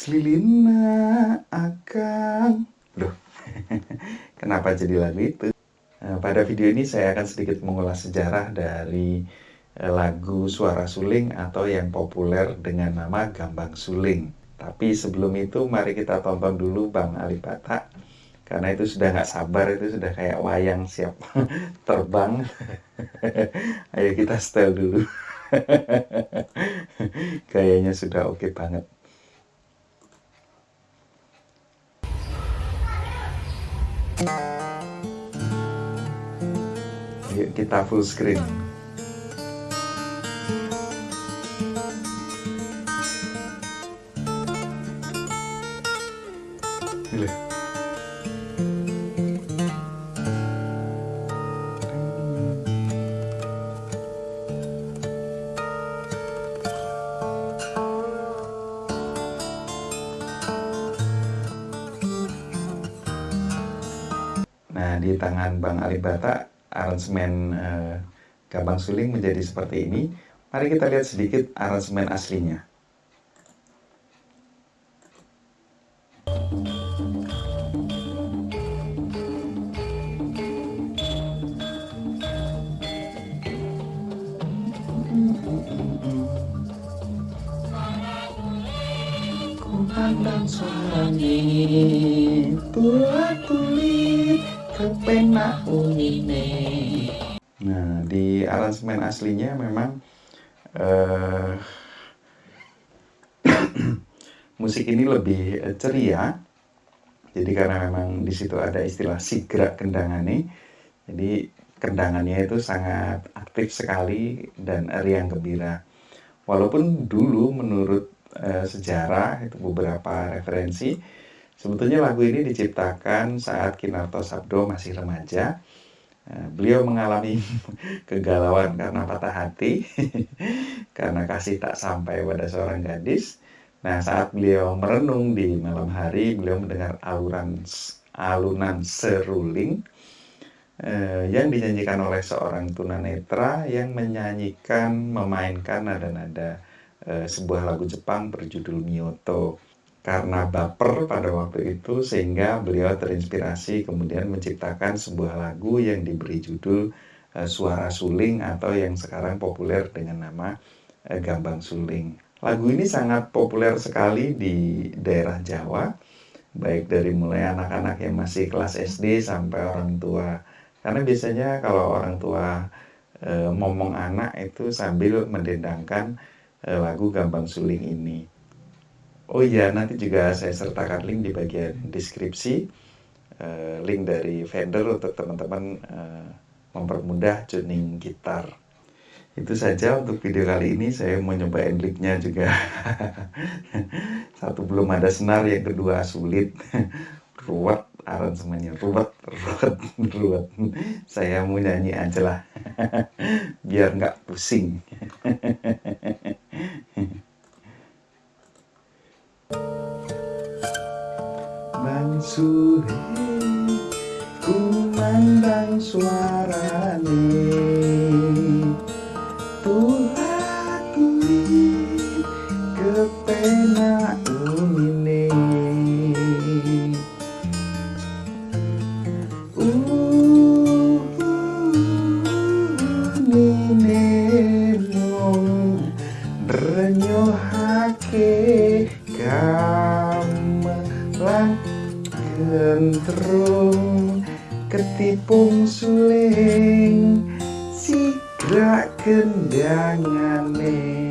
Slilina akan Loh, kenapa jadi lagu itu? Nah, pada video ini saya akan sedikit mengulas sejarah dari eh, lagu Suara Suling atau yang populer dengan nama Gambang Suling. Tapi sebelum itu mari kita tonton dulu Bang Ali Batak karena itu sudah nggak sabar itu sudah kayak wayang siap terbang. Ayo kita setel dulu. Kayaknya sudah oke okay banget. Yuk kita full screen. Nah, di tangan Bang Ali Bata, aransemen eh, Gambang Suling menjadi seperti ini. Mari kita lihat sedikit aransemen aslinya. Pandang suaranya tulit kepenak unine. Nah, di aransemen aslinya memang uh, musik ini lebih ceria. Jadi karena memang di situ ada istilah sigra kendangane. Jadi kendangannya itu sangat aktif sekali dan riang gembira. Walaupun dulu menurut uh, sejarah itu beberapa referensi Sebetulnya lagu ini diciptakan saat Kinarto Sabdo masih remaja. Eh, beliau mengalami kegalauan karena patah hati, karena kasih tak sampai pada seorang gadis. Nah, saat beliau merenung di malam hari, beliau mendengar aluran alunan seruling eh, yang dinyanyikan oleh seorang tunanetra yang menyanyikan, memainkan nada-nada eh, sebuah lagu Jepang berjudul Myoto karena baper pada waktu itu sehingga beliau terinspirasi kemudian menciptakan sebuah lagu yang diberi judul uh, Suara Suling atau yang sekarang populer dengan nama uh, Gambang Suling. Lagu ini sangat populer sekali di daerah Jawa, baik dari mulai anak-anak yang masih kelas SD sampai orang tua. Karena biasanya kalau orang tua e, ngomong anak itu sambil mendendangkan e, lagu Gambang Suling ini. Oh iya, nanti juga saya sertakan link di bagian deskripsi, uh, link dari vendor untuk teman-teman uh, mempermudah tuning gitar. Itu saja untuk video kali ini, saya mau nyobain linknya juga. Satu belum ada senar, yang kedua sulit. ruwet aransemennya, ruwet, ruwet, ruwet. Saya mau nyanyi aja lah, biar nggak pusing. Sore kumandang suarane Tuhan kulit kepenak unine Unine mong renyohake gamelan lentrung ketipung suling sigrak kendangane. nih